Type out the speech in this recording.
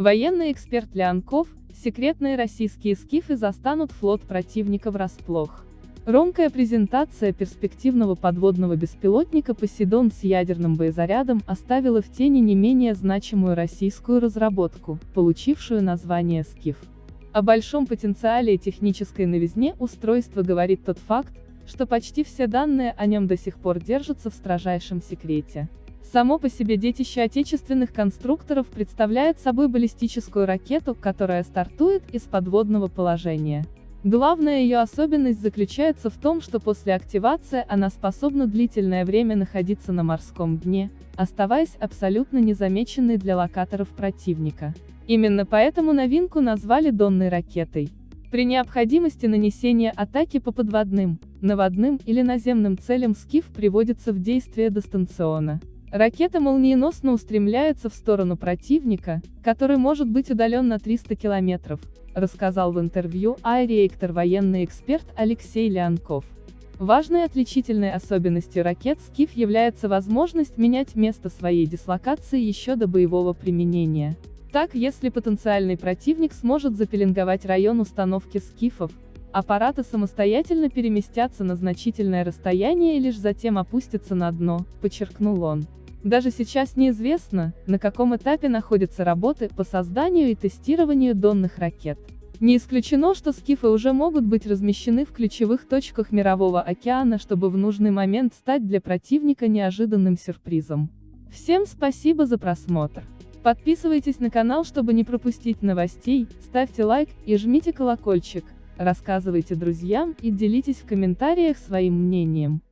Военный эксперт Леонков, секретные российские скифы застанут флот противника врасплох. Ромкая презентация перспективного подводного беспилотника «Посейдон» с ядерным боезарядом оставила в тени не менее значимую российскую разработку, получившую название «Скиф». О большом потенциале и технической новизне устройства говорит тот факт, что почти все данные о нем до сих пор держатся в строжайшем секрете. Само по себе детище отечественных конструкторов представляет собой баллистическую ракету, которая стартует из подводного положения. Главная ее особенность заключается в том, что после активации она способна длительное время находиться на морском дне, оставаясь абсолютно незамеченной для локаторов противника. Именно поэтому новинку назвали донной ракетой. При необходимости нанесения атаки по подводным, наводным или наземным целям СКИФ приводится в действие дистанционно. Ракета молниеносно устремляется в сторону противника, который может быть удален на 300 километров, рассказал в интервью аэреактор военный эксперт Алексей Леонков. Важной отличительной особенностью ракет «Скиф» является возможность менять место своей дислокации еще до боевого применения. Так, если потенциальный противник сможет запеленговать район установки «Скифов», аппараты самостоятельно переместятся на значительное расстояние и лишь затем опустятся на дно, подчеркнул он. Даже сейчас неизвестно, на каком этапе находятся работы по созданию и тестированию донных ракет. Не исключено, что скифы уже могут быть размещены в ключевых точках Мирового океана, чтобы в нужный момент стать для противника неожиданным сюрпризом. Всем спасибо за просмотр. Подписывайтесь на канал, чтобы не пропустить новостей, ставьте лайк и жмите колокольчик, рассказывайте друзьям и делитесь в комментариях своим мнением.